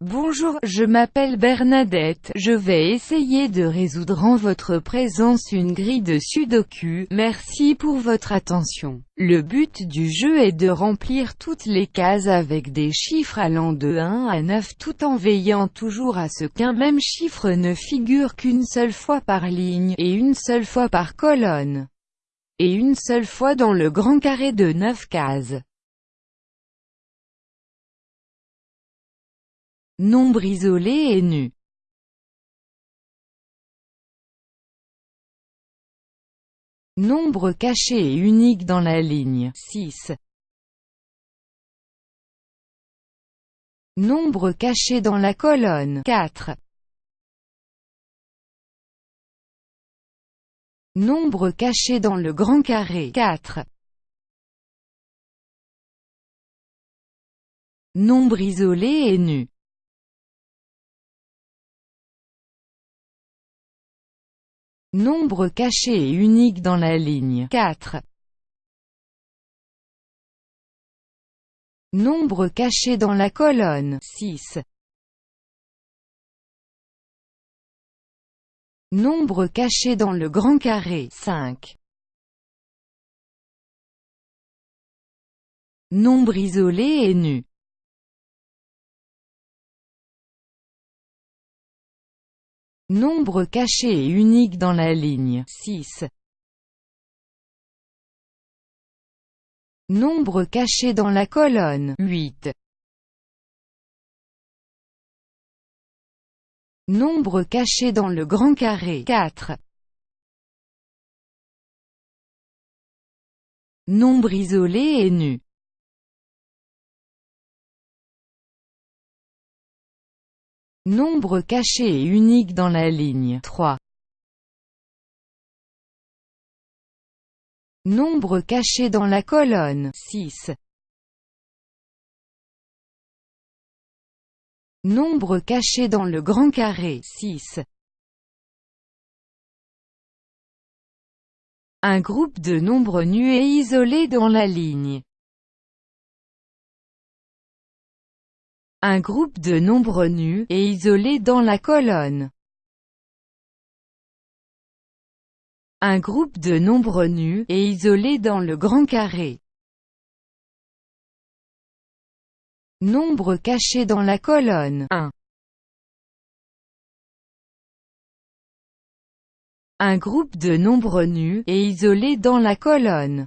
Bonjour, je m'appelle Bernadette, je vais essayer de résoudre en votre présence une grille de sudoku, merci pour votre attention. Le but du jeu est de remplir toutes les cases avec des chiffres allant de 1 à 9 tout en veillant toujours à ce qu'un même chiffre ne figure qu'une seule fois par ligne, et une seule fois par colonne, et une seule fois dans le grand carré de 9 cases. Nombre isolé et nu. Nombre caché et unique dans la ligne 6. Nombre caché dans la colonne 4. Nombre caché dans le grand carré 4. Nombre isolé et nu. Nombre caché et unique dans la ligne 4. Nombre caché dans la colonne 6. Nombre caché dans le grand carré 5. Nombre isolé et nu. Nombre caché et unique dans la ligne 6. Nombre caché dans la colonne 8. Nombre caché dans le grand carré 4. Nombre isolé et nu. Nombre caché et unique dans la ligne 3. Nombre caché dans la colonne 6. Nombre caché dans le grand carré 6. Un groupe de nombres nus et isolés dans la ligne Un groupe de nombres nus, et isolés dans la colonne. Un groupe de nombres nus, et isolés dans le grand carré. Nombre caché dans la colonne 1. Un groupe de nombres nus, et isolés dans la colonne.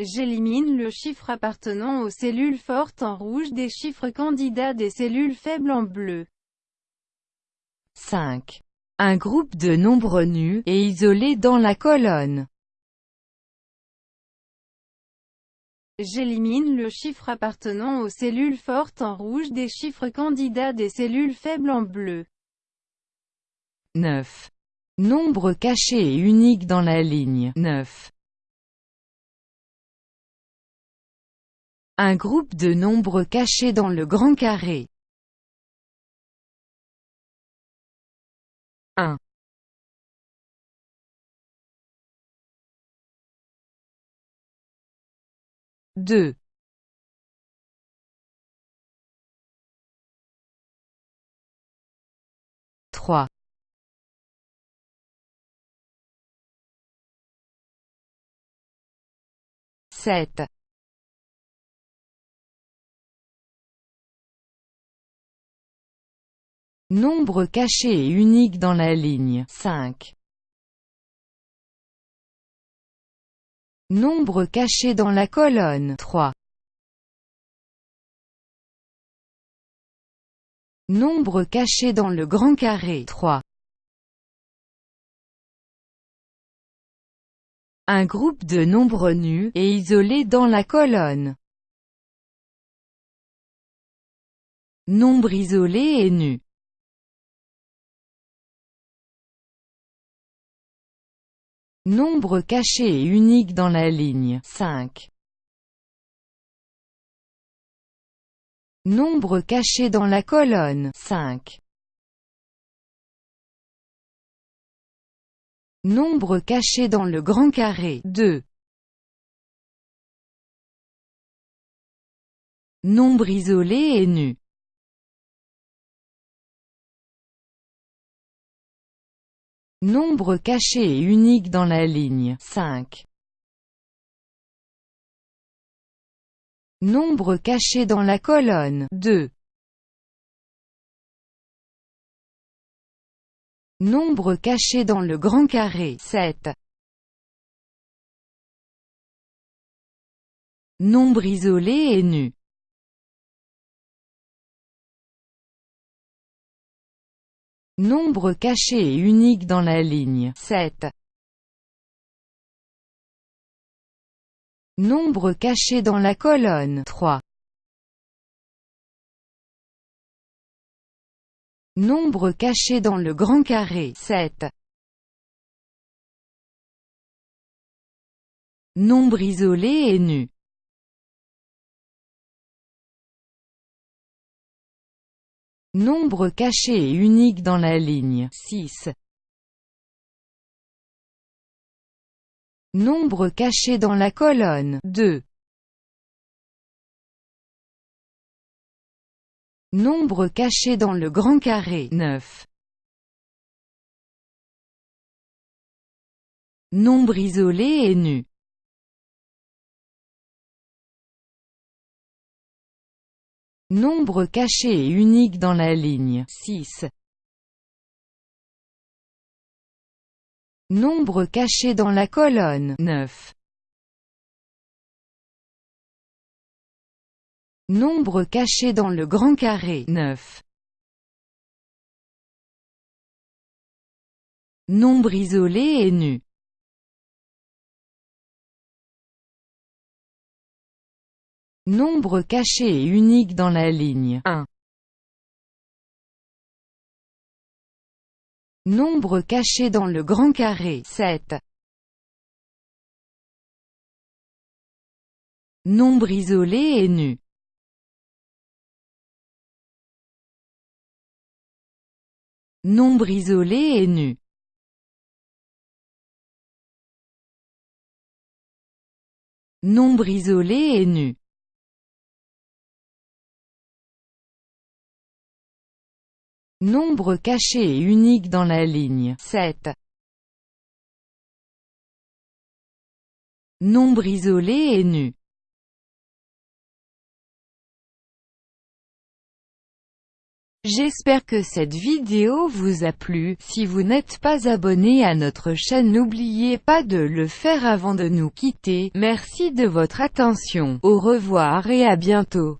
J'élimine le chiffre appartenant aux cellules fortes en rouge des chiffres candidats des cellules faibles en bleu. 5. Un groupe de nombres nus, et isolés dans la colonne. J'élimine le chiffre appartenant aux cellules fortes en rouge des chiffres candidats des cellules faibles en bleu. 9. Nombre caché et unique dans la ligne 9. Un groupe de nombres cachés dans le grand carré. 1. 2. 3. 7. Nombre caché et unique dans la ligne 5. Nombre caché dans la colonne 3. Nombre caché dans le grand carré 3. Un groupe de nombres nus, et isolés dans la colonne. Nombre isolé et nu. Nombre caché et unique dans la ligne 5. Nombre caché dans la colonne 5. Nombre caché dans le grand carré 2. Nombre isolé et nu. Nombre caché et unique dans la ligne 5. Nombre caché dans la colonne 2. Nombre caché dans le grand carré 7. Nombre isolé et nu. Nombre caché et unique dans la ligne 7. Nombre caché dans la colonne 3. Nombre caché dans le grand carré 7. Nombre isolé et nu. Nombre caché et unique dans la ligne 6. Nombre caché dans la colonne 2. Nombre caché dans le grand carré 9. Nombre isolé et nu. Nombre caché et unique dans la ligne 6. Nombre caché dans la colonne 9. Nombre caché dans le grand carré 9. Nombre isolé et nu. Nombre caché et unique dans la ligne 1. Nombre caché dans le grand carré 7. Nombre isolé et nu. Nombre isolé et nu. Nombre isolé et nu. Nombre caché et unique dans la ligne 7. Nombre isolé et nu. J'espère que cette vidéo vous a plu, si vous n'êtes pas abonné à notre chaîne n'oubliez pas de le faire avant de nous quitter, merci de votre attention, au revoir et à bientôt.